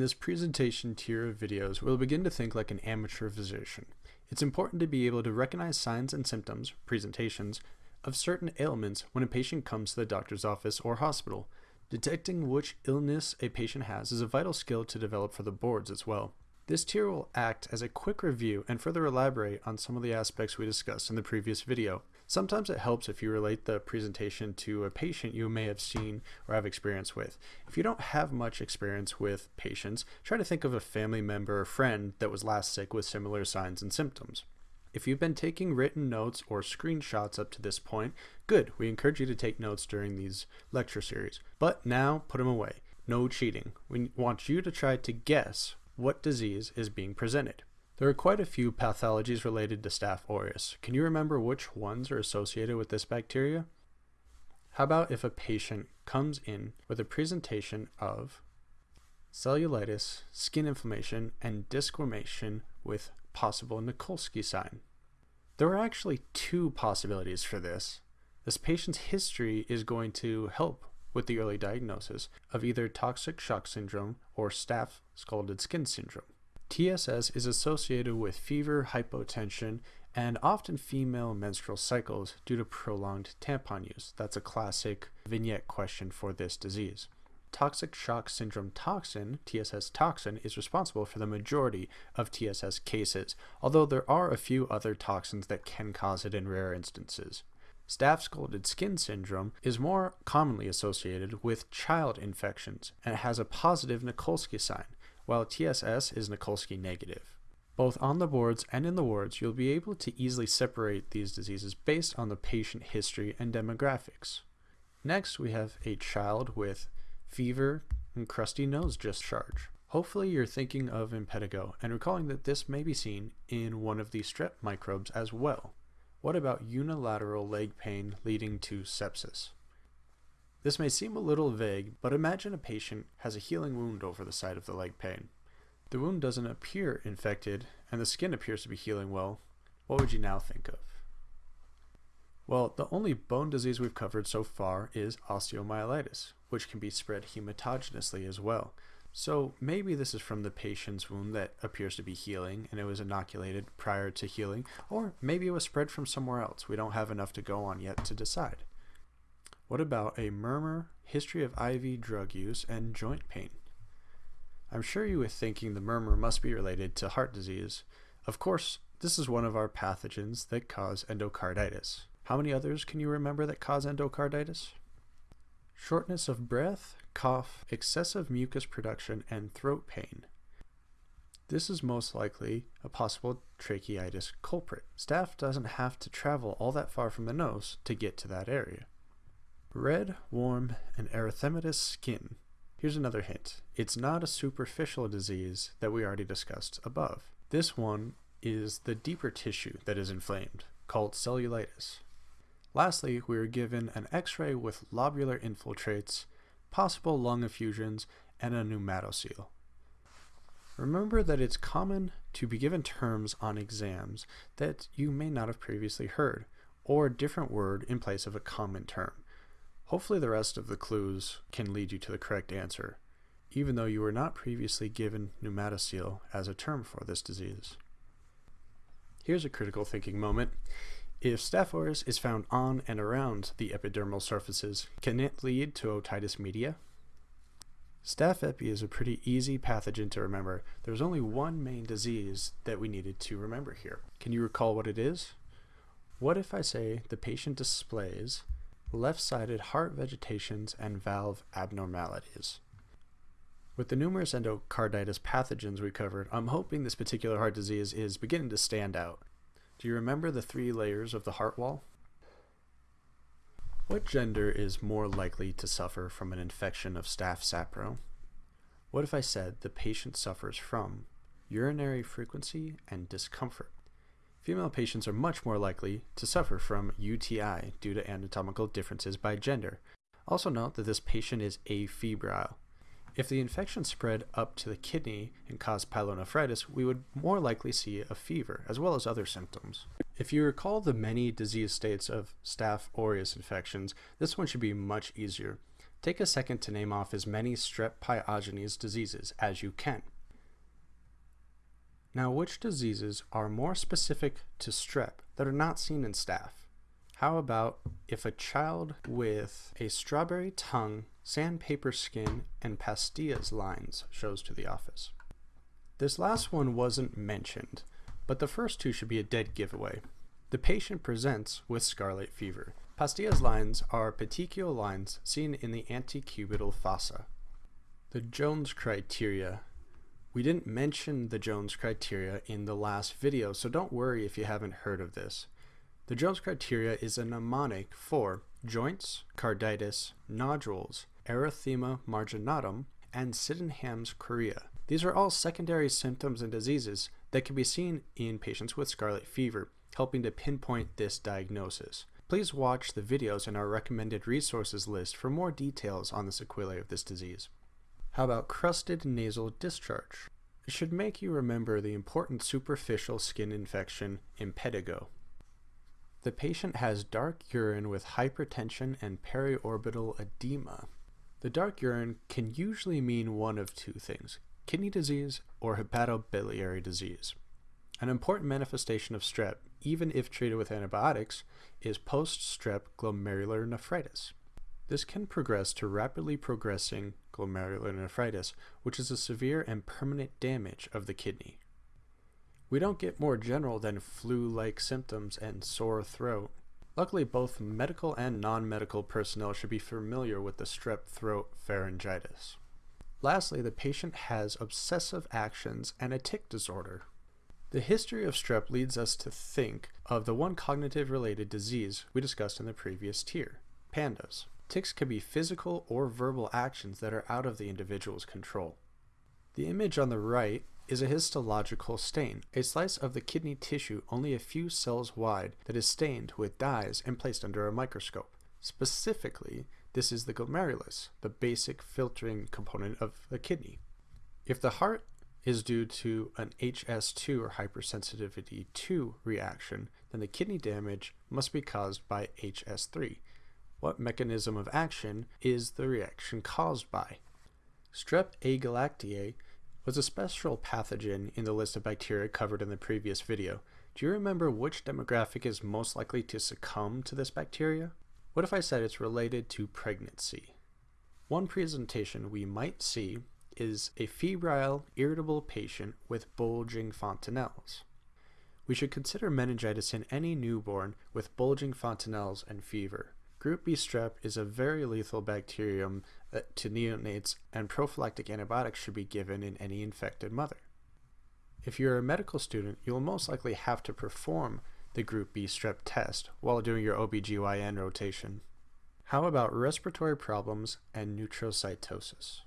this presentation tier of videos, we'll begin to think like an amateur physician. It's important to be able to recognize signs and symptoms, presentations, of certain ailments when a patient comes to the doctor's office or hospital. Detecting which illness a patient has is a vital skill to develop for the boards as well. This tier will act as a quick review and further elaborate on some of the aspects we discussed in the previous video. Sometimes it helps if you relate the presentation to a patient you may have seen or have experience with. If you don't have much experience with patients, try to think of a family member or friend that was last sick with similar signs and symptoms. If you've been taking written notes or screenshots up to this point, good, we encourage you to take notes during these lecture series. But now, put them away. No cheating. We want you to try to guess what disease is being presented. There are quite a few pathologies related to Staph aureus. Can you remember which ones are associated with this bacteria? How about if a patient comes in with a presentation of cellulitis, skin inflammation, and desquamation with possible Nikolsky sign? There are actually two possibilities for this. This patient's history is going to help with the early diagnosis of either toxic shock syndrome or staph scalded skin syndrome. TSS is associated with fever, hypotension, and often female menstrual cycles due to prolonged tampon use. That's a classic vignette question for this disease. Toxic shock syndrome toxin, TSS toxin, is responsible for the majority of TSS cases, although there are a few other toxins that can cause it in rare instances. Staph scalded skin syndrome is more commonly associated with child infections and has a positive Nikolsky sign, while TSS is Nikolsky negative. Both on the boards and in the wards, you'll be able to easily separate these diseases based on the patient history and demographics. Next, we have a child with fever and crusty nose discharge. Hopefully you're thinking of impetigo and recalling that this may be seen in one of the strep microbes as well. What about unilateral leg pain leading to sepsis? This may seem a little vague, but imagine a patient has a healing wound over the side of the leg pain. The wound doesn't appear infected, and the skin appears to be healing well. What would you now think of? Well, the only bone disease we've covered so far is osteomyelitis, which can be spread hematogenously as well. So maybe this is from the patient's wound that appears to be healing and it was inoculated prior to healing, or maybe it was spread from somewhere else. We don't have enough to go on yet to decide. What about a murmur, history of IV drug use, and joint pain? I'm sure you were thinking the murmur must be related to heart disease. Of course, this is one of our pathogens that cause endocarditis. How many others can you remember that cause endocarditis? Shortness of breath, cough, excessive mucus production, and throat pain. This is most likely a possible tracheitis culprit. Staph doesn't have to travel all that far from the nose to get to that area. Red, warm, and erythematous skin. Here's another hint. It's not a superficial disease that we already discussed above. This one is the deeper tissue that is inflamed, called cellulitis. Lastly, we are given an x-ray with lobular infiltrates, possible lung effusions, and a pneumatocele. Remember that it's common to be given terms on exams that you may not have previously heard, or a different word in place of a common term. Hopefully the rest of the clues can lead you to the correct answer, even though you were not previously given pneumatocele as a term for this disease. Here's a critical thinking moment. If Staph aureus is found on and around the epidermal surfaces, can it lead to otitis media? Staph epi is a pretty easy pathogen to remember. There's only one main disease that we needed to remember here. Can you recall what it is? What if I say the patient displays left-sided heart vegetations, and valve abnormalities. With the numerous endocarditis pathogens we covered, I'm hoping this particular heart disease is beginning to stand out. Do you remember the three layers of the heart wall? What gender is more likely to suffer from an infection of staph sapro? What if I said the patient suffers from urinary frequency and discomfort? Female patients are much more likely to suffer from UTI due to anatomical differences by gender. Also note that this patient is afebrile. If the infection spread up to the kidney and caused pyelonephritis, we would more likely see a fever, as well as other symptoms. If you recall the many disease states of Staph aureus infections, this one should be much easier. Take a second to name off as many strep pyogenes diseases as you can. Now, which diseases are more specific to strep that are not seen in staph? How about if a child with a strawberry tongue, sandpaper skin, and Pastia's lines shows to the office? This last one wasn't mentioned, but the first two should be a dead giveaway. The patient presents with scarlet fever. Pastia's lines are petechial lines seen in the antecubital fossa. The Jones criteria we didn't mention the Jones criteria in the last video, so don't worry if you haven't heard of this. The Jones criteria is a mnemonic for joints, carditis, nodules, erythema marginatum, and Sydenham's chorea. These are all secondary symptoms and diseases that can be seen in patients with scarlet fever, helping to pinpoint this diagnosis. Please watch the videos in our recommended resources list for more details on the sequelae of this disease. How about crusted nasal discharge? It should make you remember the important superficial skin infection impetigo. The patient has dark urine with hypertension and periorbital edema. The dark urine can usually mean one of two things kidney disease or hepatobiliary disease. An important manifestation of strep, even if treated with antibiotics, is post strep glomerular nephritis. This can progress to rapidly progressing glomerulonephritis, which is a severe and permanent damage of the kidney. We don't get more general than flu-like symptoms and sore throat. Luckily, both medical and non-medical personnel should be familiar with the strep throat pharyngitis. Lastly, the patient has obsessive actions and a tic disorder. The history of strep leads us to think of the one cognitive related disease we discussed in the previous tier, PANDAS. Tics can be physical or verbal actions that are out of the individual's control. The image on the right is a histological stain, a slice of the kidney tissue only a few cells wide that is stained with dyes and placed under a microscope. Specifically, this is the glomerulus, the basic filtering component of the kidney. If the heart is due to an HS2 or hypersensitivity 2 reaction, then the kidney damage must be caused by HS3, what mechanism of action is the reaction caused by? Strep agalactiae was a special pathogen in the list of bacteria covered in the previous video. Do you remember which demographic is most likely to succumb to this bacteria? What if I said it's related to pregnancy? One presentation we might see is a febrile, irritable patient with bulging fontanelles. We should consider meningitis in any newborn with bulging fontanelles and fever. Group B strep is a very lethal bacterium uh, to neonates, and prophylactic antibiotics should be given in any infected mother. If you're a medical student, you will most likely have to perform the Group B strep test while doing your OBGYN rotation. How about respiratory problems and neutrocytosis?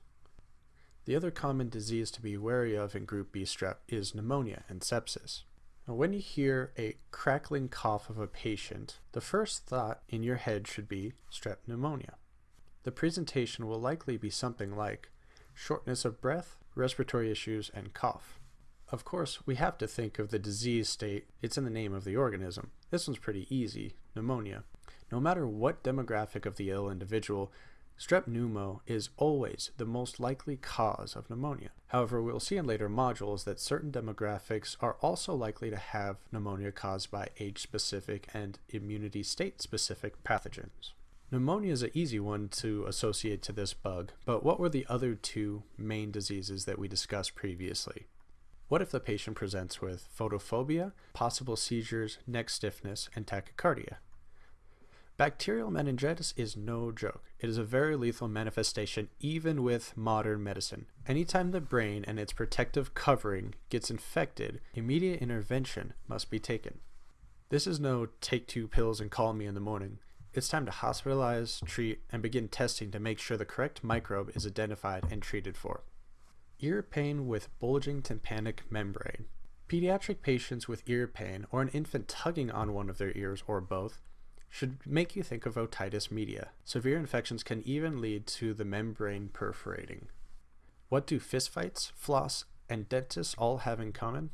The other common disease to be wary of in Group B strep is pneumonia and sepsis. Now, when you hear a crackling cough of a patient, the first thought in your head should be strep pneumonia. The presentation will likely be something like shortness of breath, respiratory issues, and cough. Of course, we have to think of the disease state, it's in the name of the organism. This one's pretty easy pneumonia. No matter what demographic of the ill individual, Strep pneumo is always the most likely cause of pneumonia. However, we'll see in later modules that certain demographics are also likely to have pneumonia caused by age-specific and immunity state-specific pathogens. Pneumonia is an easy one to associate to this bug, but what were the other two main diseases that we discussed previously? What if the patient presents with photophobia, possible seizures, neck stiffness, and tachycardia? Bacterial meningitis is no joke. It is a very lethal manifestation even with modern medicine. Anytime the brain and its protective covering gets infected, immediate intervention must be taken. This is no take two pills and call me in the morning. It's time to hospitalize, treat, and begin testing to make sure the correct microbe is identified and treated for. Ear pain with bulging tympanic membrane. Pediatric patients with ear pain or an infant tugging on one of their ears or both should make you think of otitis media. Severe infections can even lead to the membrane perforating. What do fistfights, floss, and dentists all have in common?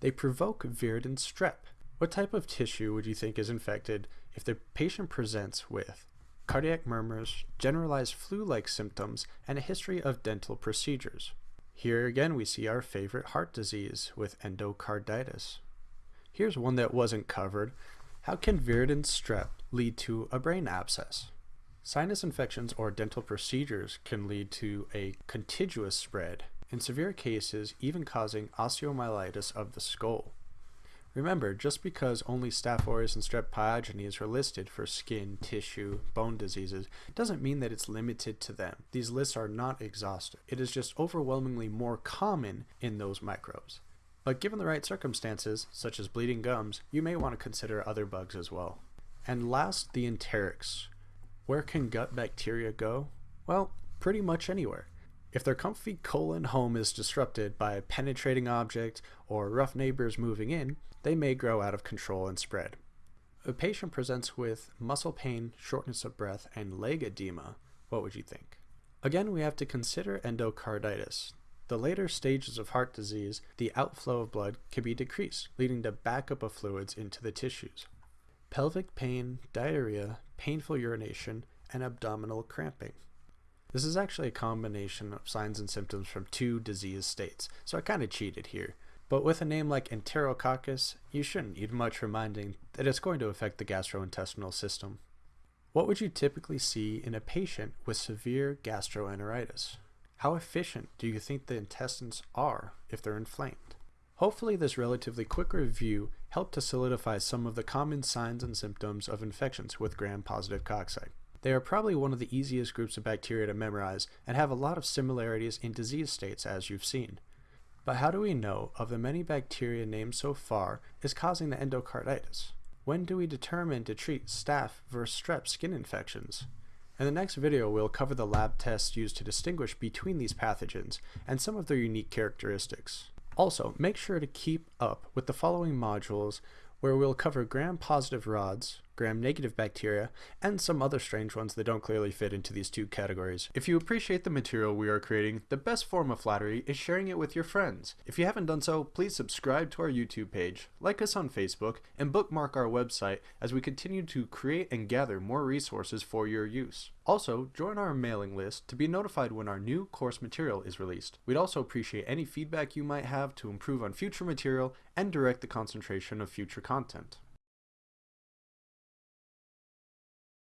They provoke viridans strep. What type of tissue would you think is infected if the patient presents with cardiac murmurs, generalized flu-like symptoms, and a history of dental procedures. Here again we see our favorite heart disease with endocarditis. Here's one that wasn't covered. How can viridans strep lead to a brain abscess? Sinus infections or dental procedures can lead to a contiguous spread, in severe cases even causing osteomyelitis of the skull. Remember, just because only Staph aureus and Strep pyogenes are listed for skin, tissue, bone diseases doesn't mean that it's limited to them. These lists are not exhaustive. It is just overwhelmingly more common in those microbes. But given the right circumstances, such as bleeding gums, you may want to consider other bugs as well. And last, the enterics. Where can gut bacteria go? Well, pretty much anywhere. If their comfy colon home is disrupted by a penetrating object or rough neighbors moving in, they may grow out of control and spread. A patient presents with muscle pain, shortness of breath, and leg edema. What would you think? Again, we have to consider endocarditis. The later stages of heart disease, the outflow of blood can be decreased, leading to backup of fluids into the tissues. Pelvic pain, diarrhea, painful urination, and abdominal cramping. This is actually a combination of signs and symptoms from two disease states, so I kind of cheated here. But with a name like Enterococcus, you shouldn't need much reminding that it's going to affect the gastrointestinal system. What would you typically see in a patient with severe gastroenteritis? How efficient do you think the intestines are if they're inflamed? Hopefully this relatively quick review helped to solidify some of the common signs and symptoms of infections with gram-positive cocci. They are probably one of the easiest groups of bacteria to memorize and have a lot of similarities in disease states as you've seen. But how do we know of the many bacteria named so far is causing the endocarditis? When do we determine to treat staph versus strep skin infections? In the next video, we'll cover the lab tests used to distinguish between these pathogens and some of their unique characteristics. Also, make sure to keep up with the following modules where we'll cover gram-positive rods, gram-negative bacteria, and some other strange ones that don't clearly fit into these two categories. If you appreciate the material we are creating, the best form of flattery is sharing it with your friends. If you haven't done so, please subscribe to our YouTube page, like us on Facebook, and bookmark our website as we continue to create and gather more resources for your use. Also, join our mailing list to be notified when our new course material is released. We'd also appreciate any feedback you might have to improve on future material and direct the concentration of future content.